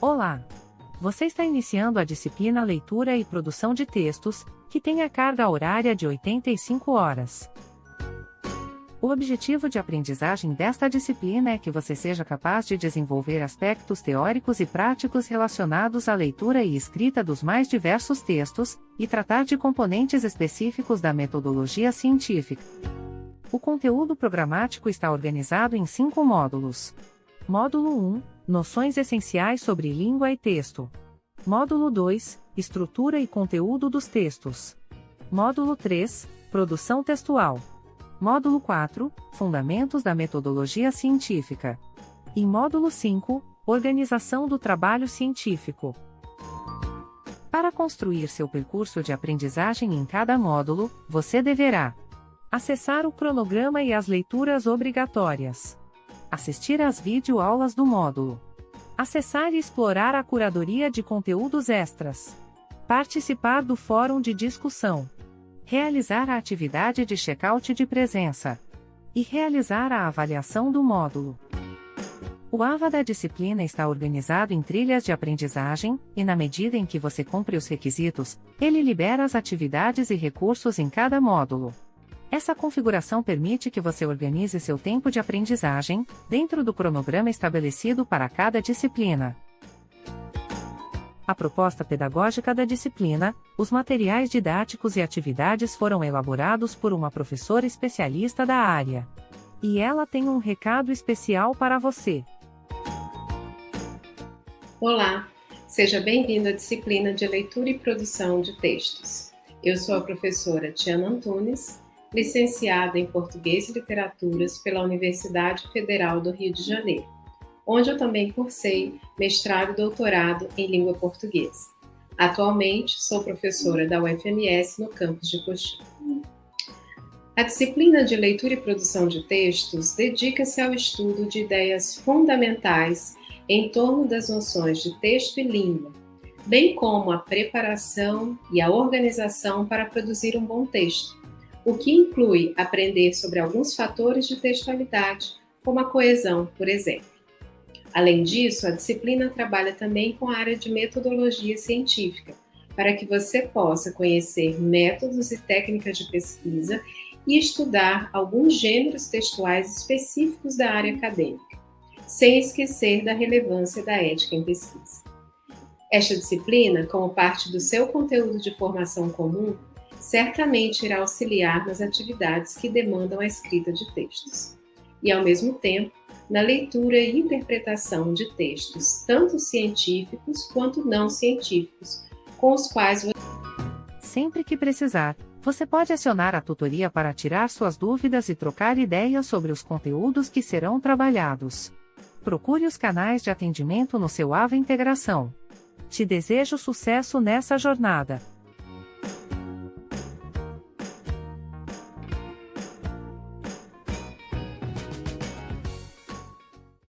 Olá! Você está iniciando a disciplina Leitura e Produção de Textos, que tem a carga horária de 85 horas. O objetivo de aprendizagem desta disciplina é que você seja capaz de desenvolver aspectos teóricos e práticos relacionados à leitura e escrita dos mais diversos textos, e tratar de componentes específicos da metodologia científica. O conteúdo programático está organizado em cinco módulos. Módulo 1 Noções essenciais sobre língua e texto. Módulo 2 Estrutura e conteúdo dos textos. Módulo 3 Produção textual. Módulo 4 Fundamentos da metodologia científica. E módulo 5 Organização do trabalho científico. Para construir seu percurso de aprendizagem em cada módulo, você deverá acessar o cronograma e as leituras obrigatórias, assistir às videoaulas do módulo, acessar e explorar a curadoria de conteúdos extras, participar do fórum de discussão realizar a atividade de check-out de presença e realizar a avaliação do módulo. O AVA da disciplina está organizado em trilhas de aprendizagem, e na medida em que você cumpre os requisitos, ele libera as atividades e recursos em cada módulo. Essa configuração permite que você organize seu tempo de aprendizagem, dentro do cronograma estabelecido para cada disciplina a proposta pedagógica da disciplina, os materiais didáticos e atividades foram elaborados por uma professora especialista da área. E ela tem um recado especial para você. Olá, seja bem-vindo à disciplina de leitura e produção de textos. Eu sou a professora Tiana Antunes, licenciada em Português e Literaturas pela Universidade Federal do Rio de Janeiro onde eu também cursei mestrado e doutorado em língua portuguesa. Atualmente, sou professora da UFMS no campus de Coxim. A disciplina de leitura e produção de textos dedica-se ao estudo de ideias fundamentais em torno das noções de texto e língua, bem como a preparação e a organização para produzir um bom texto, o que inclui aprender sobre alguns fatores de textualidade, como a coesão, por exemplo. Além disso, a disciplina trabalha também com a área de metodologia científica, para que você possa conhecer métodos e técnicas de pesquisa e estudar alguns gêneros textuais específicos da área acadêmica, sem esquecer da relevância da ética em pesquisa. Esta disciplina, como parte do seu conteúdo de formação comum, certamente irá auxiliar nas atividades que demandam a escrita de textos. E, ao mesmo tempo, na leitura e interpretação de textos, tanto científicos quanto não científicos, com os quais você... Sempre que precisar, você pode acionar a tutoria para tirar suas dúvidas e trocar ideias sobre os conteúdos que serão trabalhados. Procure os canais de atendimento no seu AVA Integração. Te desejo sucesso nessa jornada.